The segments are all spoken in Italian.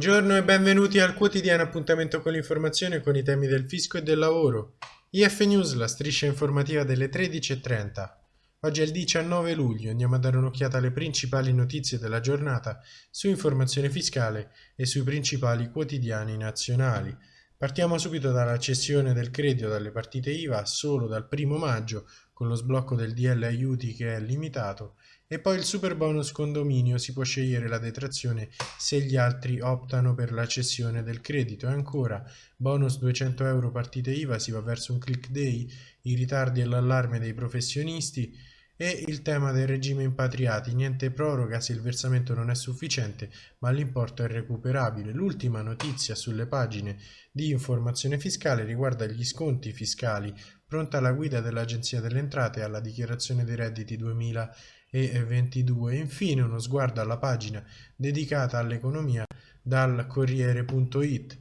Buongiorno e benvenuti al quotidiano appuntamento con l'informazione con i temi del fisco e del lavoro. IF News, la striscia informativa delle 13.30. Oggi è il 19 luglio, andiamo a dare un'occhiata alle principali notizie della giornata su informazione fiscale e sui principali quotidiani nazionali. Partiamo subito dalla cessione del credito dalle partite IVA solo dal 1 maggio con lo sblocco del DL aiuti che è limitato e poi il super bonus condominio si può scegliere la detrazione se gli altri optano per la cessione del credito. E ancora, bonus 200 euro partite IVA si va verso un click day, i ritardi e l'allarme dei professionisti e il tema del regime impatriati, niente proroga se il versamento non è sufficiente ma l'importo è recuperabile. L'ultima notizia sulle pagine di informazione fiscale riguarda gli sconti fiscali, pronta la guida dell'Agenzia delle Entrate alla dichiarazione dei redditi 2000 e 22. Infine uno sguardo alla pagina dedicata all'economia dal Corriere.it.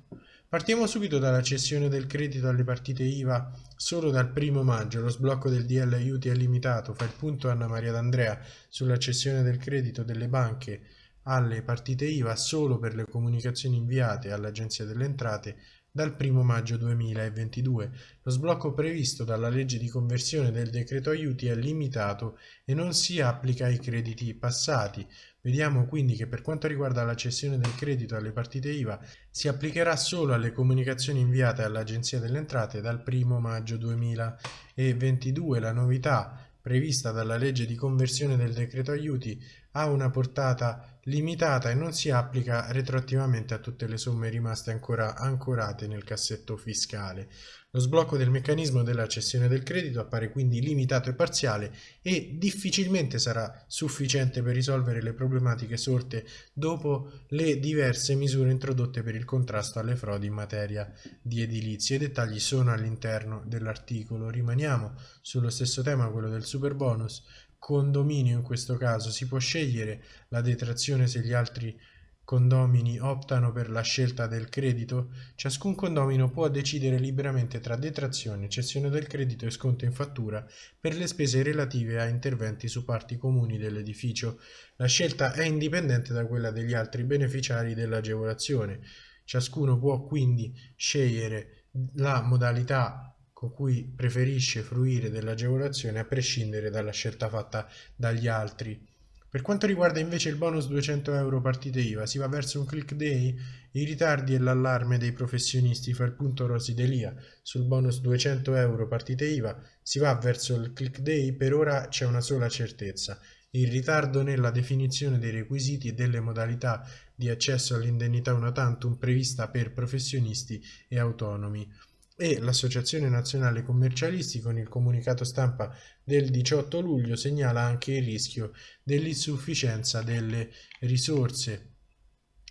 Partiamo subito dalla cessione del credito alle partite IVA solo dal primo maggio. Lo sblocco del DL aiuti è limitato. Fa il punto Anna Maria D'Andrea sulla cessione del credito delle banche alle partite IVA solo per le comunicazioni inviate all'Agenzia delle Entrate dal 1 maggio 2022. Lo sblocco previsto dalla legge di conversione del decreto aiuti è limitato e non si applica ai crediti passati. Vediamo quindi che per quanto riguarda la cessione del credito alle partite IVA si applicherà solo alle comunicazioni inviate all'Agenzia delle Entrate dal 1 maggio 2022. La novità prevista dalla legge di conversione del decreto aiuti ha una portata limitata e non si applica retroattivamente a tutte le somme rimaste ancora ancorate nel cassetto fiscale. Lo sblocco del meccanismo della cessione del credito appare quindi limitato e parziale e difficilmente sarà sufficiente per risolvere le problematiche sorte dopo le diverse misure introdotte per il contrasto alle frodi in materia di edilizia. I dettagli sono all'interno dell'articolo. Rimaniamo sullo stesso tema, quello del super bonus condominio in questo caso si può scegliere la detrazione se gli altri condomini optano per la scelta del credito, ciascun condomino può decidere liberamente tra detrazione, cessione del credito e sconto in fattura per le spese relative a interventi su parti comuni dell'edificio. La scelta è indipendente da quella degli altri beneficiari dell'agevolazione. Ciascuno può quindi scegliere la modalità con cui preferisce fruire dell'agevolazione a prescindere dalla scelta fatta dagli altri. Per quanto riguarda invece il bonus 200 euro partite IVA, si va verso un click day, i ritardi e l'allarme dei professionisti fa il punto Rosi Delia. Sul bonus 200 euro partite IVA si va verso il click day, per ora c'è una sola certezza, il ritardo nella definizione dei requisiti e delle modalità di accesso all'indennità una tantum prevista per professionisti e autonomi e l'Associazione Nazionale Commercialisti con il comunicato stampa del 18 luglio segnala anche il rischio dell'insufficienza delle risorse.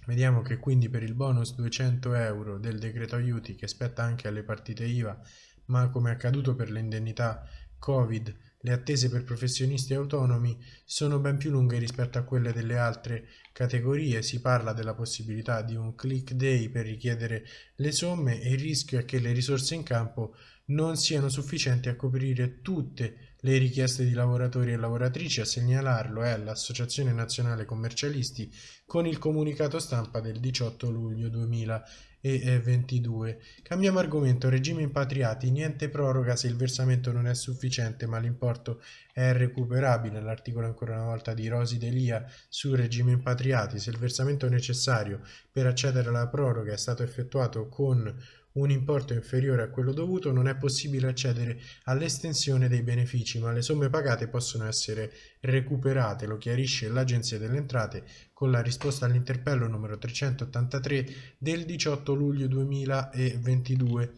Vediamo che quindi per il bonus 200 euro del decreto aiuti che spetta anche alle partite IVA, ma come accaduto per le indennità Covid le attese per professionisti autonomi sono ben più lunghe rispetto a quelle delle altre categorie, si parla della possibilità di un click day per richiedere le somme e il rischio è che le risorse in campo non siano sufficienti a coprire tutte le richieste di lavoratori e lavoratrici, a segnalarlo è l'Associazione Nazionale Commercialisti con il comunicato stampa del 18 luglio 2000 e 22. Cambiamo argomento, regime impatriati, niente proroga se il versamento non è sufficiente ma l'importo è recuperabile, l'articolo ancora una volta di Rosi Delia sul regime impatriati, se il versamento necessario per accedere alla proroga è stato effettuato con un importo inferiore a quello dovuto non è possibile accedere all'estensione dei benefici, ma le somme pagate possono essere recuperate, lo chiarisce l'Agenzia delle Entrate con la risposta all'interpello numero 383 del 18 luglio 2022.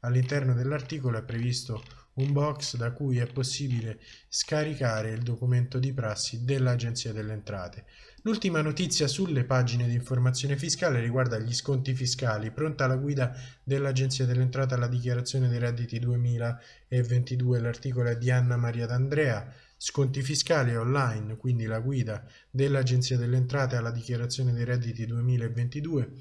All'interno dell'articolo è previsto un box da cui è possibile scaricare il documento di prassi dell'Agenzia delle Entrate. L'ultima notizia sulle pagine di informazione fiscale riguarda gli sconti fiscali. Pronta la guida dell'Agenzia delle Entrate alla dichiarazione dei redditi 2022. L'articolo è di Anna Maria D'Andrea. Sconti fiscali online, quindi la guida dell'Agenzia delle Entrate alla dichiarazione dei redditi 2022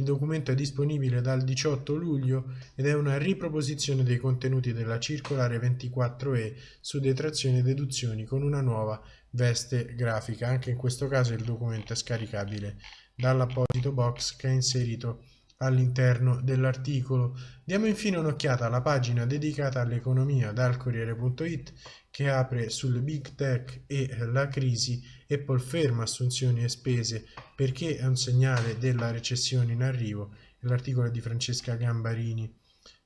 Il documento è disponibile dal 18 luglio ed è una riproposizione dei contenuti della circolare 24E su detrazioni e deduzioni con una nuova veste grafica. Anche in questo caso il documento è scaricabile dall'apposito box che è inserito all'interno dell'articolo. Diamo infine un'occhiata alla pagina dedicata all'economia dal Corriere.it che apre sul big tech e la crisi. Apple ferma assunzioni e spese perché è un segnale della recessione in arrivo. L'articolo è di Francesca Gambarini.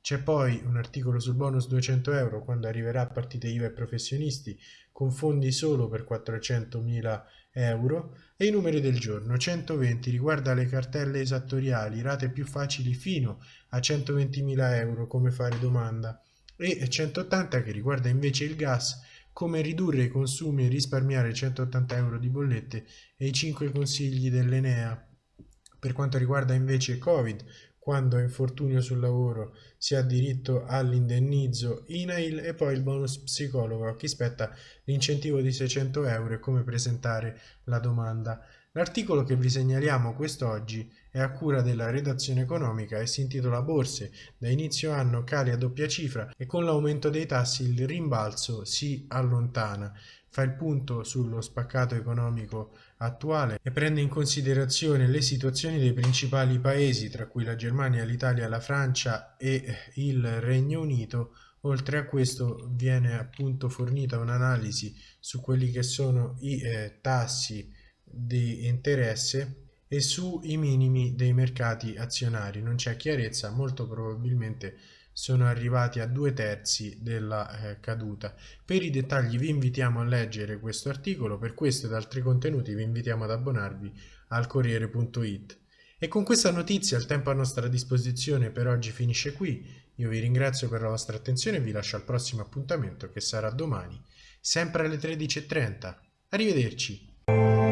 C'è poi un articolo sul bonus 200 euro quando arriverà a partite IVA e professionisti con fondi solo per 400.000 euro e i numeri del giorno 120 riguarda le cartelle esattoriali rate più facili fino a 120.000 euro come fare domanda e 180 che riguarda invece il gas come ridurre i consumi e risparmiare 180 euro di bollette e i 5 consigli dell'Enea. Per quanto riguarda invece Covid quando infortunio sul lavoro si ha diritto all'indennizzo INAIL e poi il bonus psicologo a chi spetta l'incentivo di 600 euro e come presentare la domanda. L'articolo che vi segnaliamo quest'oggi è a cura della redazione economica e si intitola Borse, da inizio anno cali a doppia cifra e con l'aumento dei tassi il rimbalzo si allontana fa il punto sullo spaccato economico attuale e prende in considerazione le situazioni dei principali paesi, tra cui la Germania, l'Italia, la Francia e il Regno Unito. Oltre a questo viene appunto fornita un'analisi su quelli che sono i eh, tassi di interesse e sui minimi dei mercati azionari. Non c'è chiarezza, molto probabilmente sono arrivati a due terzi della eh, caduta. Per i dettagli vi invitiamo a leggere questo articolo, per questo ed altri contenuti vi invitiamo ad abbonarvi al Corriere.it. E con questa notizia il tempo a nostra disposizione per oggi finisce qui. Io vi ringrazio per la vostra attenzione e vi lascio al prossimo appuntamento che sarà domani, sempre alle 13.30. Arrivederci!